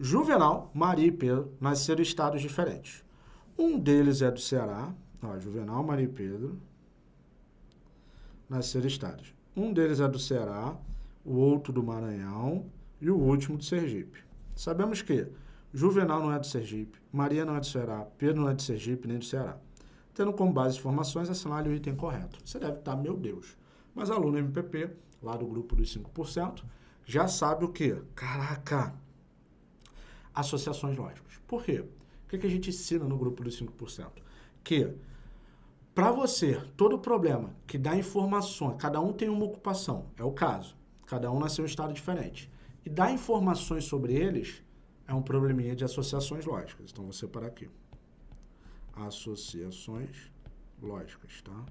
Juvenal, Maria e Pedro nasceram em estados diferentes. Um deles é do Ceará, ó, Juvenal, Maria e Pedro nasceram em estados. Um deles é do Ceará, o outro do Maranhão e o último do Sergipe. Sabemos que Juvenal não é do Sergipe, Maria não é do Ceará, Pedro não é do Sergipe nem do Ceará. Tendo como base informações, assinale o item correto. Você deve estar, meu Deus. Mas aluno MPP, lá do grupo dos 5%, já sabe o quê? Caraca! Associações lógicas. Por quê? O que a gente ensina no grupo dos 5%? Que para você, todo problema que dá informações, cada um tem uma ocupação, é o caso, cada um nasceu em um estado diferente, e dá informações sobre eles, é um probleminha de associações lógicas. Então, vou separar aqui associações lógicas, tá?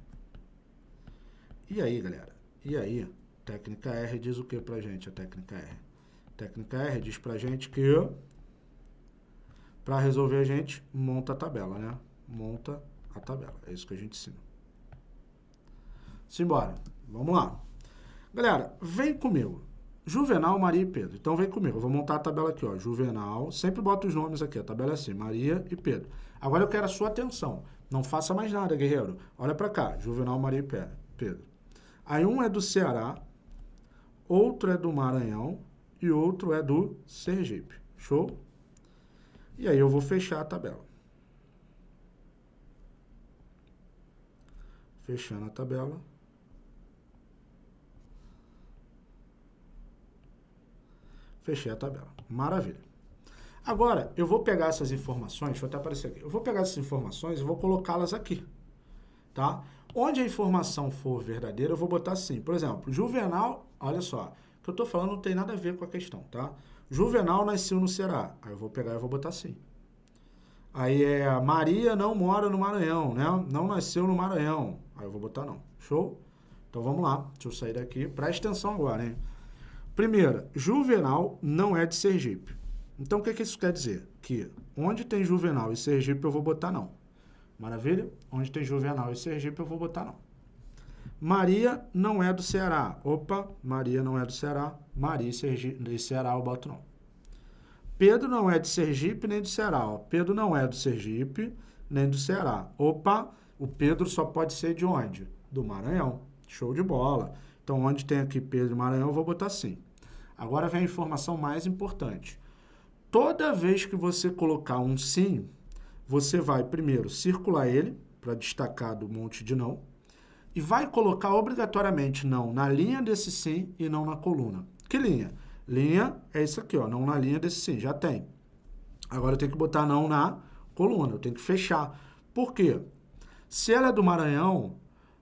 E aí, galera? E aí, técnica R diz o que pra gente, a técnica R? técnica R diz pra gente que para resolver a gente monta a tabela, né? Monta a tabela. É isso que a gente ensina. Simbora. Vamos lá. Galera, vem comigo. Juvenal, Maria e Pedro. Então vem comigo, eu vou montar a tabela aqui, ó. Juvenal, sempre bota os nomes aqui, a tabela é assim, Maria e Pedro. Agora eu quero a sua atenção. Não faça mais nada, guerreiro. Olha para cá, Juvenal, Maria e Pedro. Aí um é do Ceará, outro é do Maranhão e outro é do Sergipe. Show? E aí eu vou fechar a tabela. Fechando a tabela. Fechei a tabela. Maravilha. Agora, eu vou pegar essas informações, deixa eu até aparecer aqui. Eu vou pegar essas informações e vou colocá-las aqui, tá? Onde a informação for verdadeira, eu vou botar assim. Por exemplo, Juvenal, olha só, o que eu estou falando não tem nada a ver com a questão, tá? Juvenal nasceu no Ceará. Aí eu vou pegar e vou botar assim. Aí é Maria não mora no Maranhão, né? Não nasceu no Maranhão. Aí eu vou botar não. Show? Então vamos lá. Deixa eu sair daqui. Presta atenção agora, hein? Primeira, Juvenal não é de Sergipe. Então, o que, que isso quer dizer? Que onde tem Juvenal e Sergipe eu vou botar não. Maravilha? Onde tem Juvenal e Sergipe eu vou botar não. Maria não é do Ceará. Opa, Maria não é do Ceará. Maria Sergipe, e Ceará eu boto não. Pedro não é de Sergipe nem do Ceará. Ó. Pedro não é do Sergipe nem do Ceará. Opa, o Pedro só pode ser de onde? Do Maranhão. Show de bola. Então, onde tem aqui Pedro e Maranhão, eu vou botar sim. Agora vem a informação mais importante. Toda vez que você colocar um sim, você vai primeiro circular ele, para destacar do monte de não, e vai colocar obrigatoriamente não na linha desse sim e não na coluna. Que linha? Linha é isso aqui, ó, não na linha desse sim, já tem. Agora eu tenho que botar não na coluna, eu tenho que fechar. Por quê? Se ela é do Maranhão,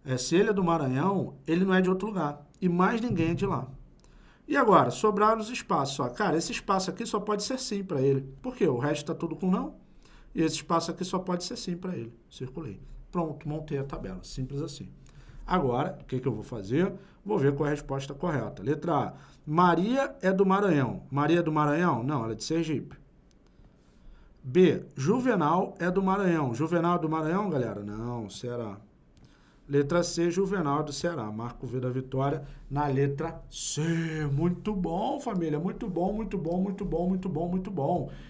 é, se ele é do Maranhão, ele não é de outro lugar. E mais ninguém é de lá. E agora, sobraram os espaços. Ó. Cara, esse espaço aqui só pode ser sim para ele. Por quê? O resto está tudo com não. E esse espaço aqui só pode ser sim para ele. Circulei. Pronto, montei a tabela. Simples assim. Agora, o que, que eu vou fazer? Vou ver qual é a resposta correta. Letra A. Maria é do Maranhão. Maria é do Maranhão? Não, ela é de Sergipe. B. Juvenal é do Maranhão. Juvenal é do Maranhão, galera? Não, será? Letra C, Juvenal do Ceará. Marco V da vitória na letra C. Muito bom, família. Muito bom, muito bom, muito bom, muito bom, muito bom.